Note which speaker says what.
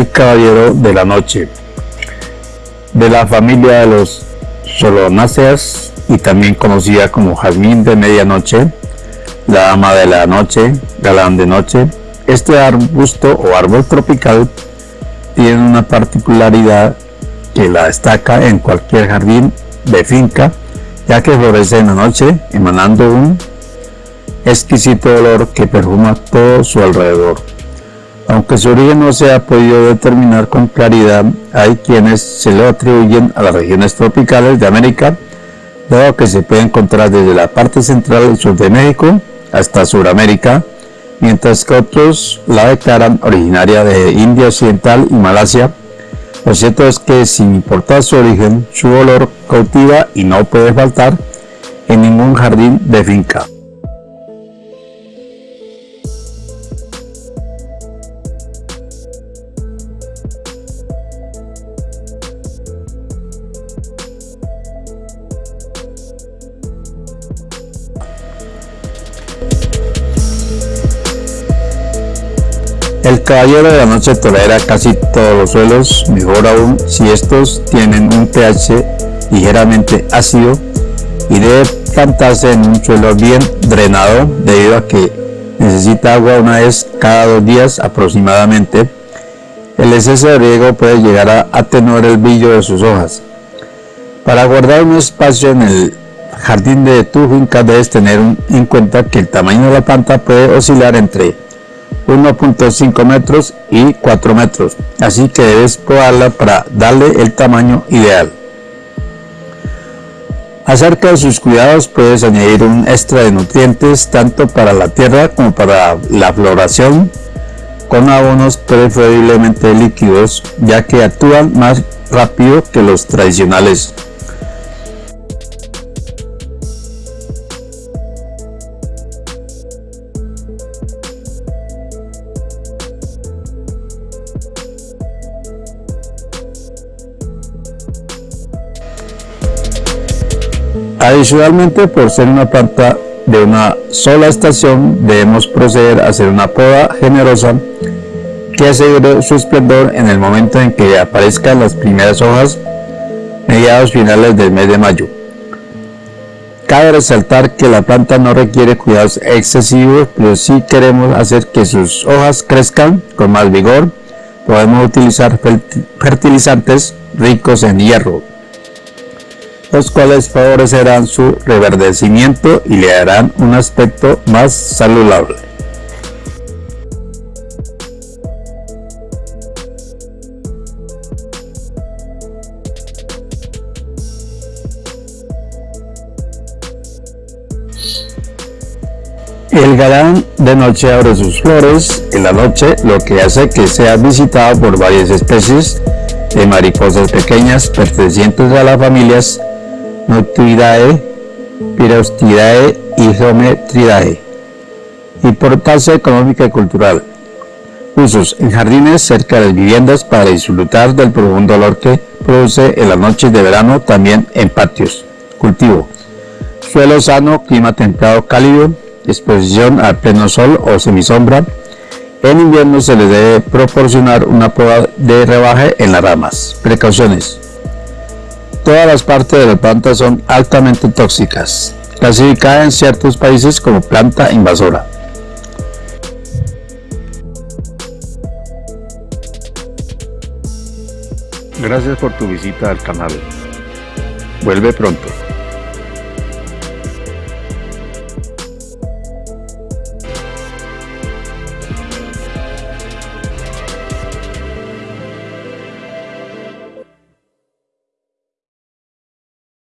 Speaker 1: El caballero de la noche. De la familia de los solonáceas y también conocida como jazmín de medianoche, la dama de la noche, galán de noche. Este arbusto o árbol tropical tiene una particularidad que la destaca en cualquier jardín de finca, ya que florece en la noche, emanando un exquisito olor que perfuma todo su alrededor. Aunque su origen no se ha podido determinar con claridad, hay quienes se lo atribuyen a las regiones tropicales de América, dado que se puede encontrar desde la parte central y sur de México hasta Sudamérica, mientras que otros la declaran originaria de India Occidental y Malasia. Lo cierto es que sin importar su origen, su olor cautiva y no puede faltar en ningún jardín de finca. El caballero de la noche tolera casi todos los suelos, mejor aún si estos tienen un pH ligeramente ácido y debe plantarse en un suelo bien drenado debido a que necesita agua una vez cada dos días aproximadamente. El exceso de riego puede llegar a atenuar el brillo de sus hojas. Para guardar un espacio en el jardín de tu finca debes tener en cuenta que el tamaño de la planta puede oscilar entre 1.5 metros y 4 metros, así que debes probarla para darle el tamaño ideal. Acerca de sus cuidados puedes añadir un extra de nutrientes tanto para la tierra como para la floración con abonos preferiblemente líquidos ya que actúan más rápido que los tradicionales Adicionalmente, por ser una planta de una sola estación, debemos proceder a hacer una poda generosa que asegure su esplendor en el momento en que aparezcan las primeras hojas mediados finales del mes de mayo. Cabe resaltar que la planta no requiere cuidados excesivos, pero si queremos hacer que sus hojas crezcan con más vigor, podemos utilizar fertilizantes ricos en hierro, los cuales favorecerán su reverdecimiento y le darán un aspecto más saludable. El galán de noche abre sus flores en la noche, lo que hace que sea visitado por varias especies de mariposas pequeñas pertenecientes a las familias Noctuidae, Pirostidae y Geometridae. Importancia económica y cultural. Usos en jardines cerca de viviendas para disfrutar del profundo olor que produce en las noches de verano, también en patios. Cultivo. Suelo sano, clima templado cálido, exposición al pleno sol o semisombra. En invierno se le debe proporcionar una poda de rebaje en las ramas. Precauciones. Todas las partes de la planta son altamente tóxicas, clasificada en ciertos países como planta invasora. Gracias por tu visita al canal. Vuelve pronto.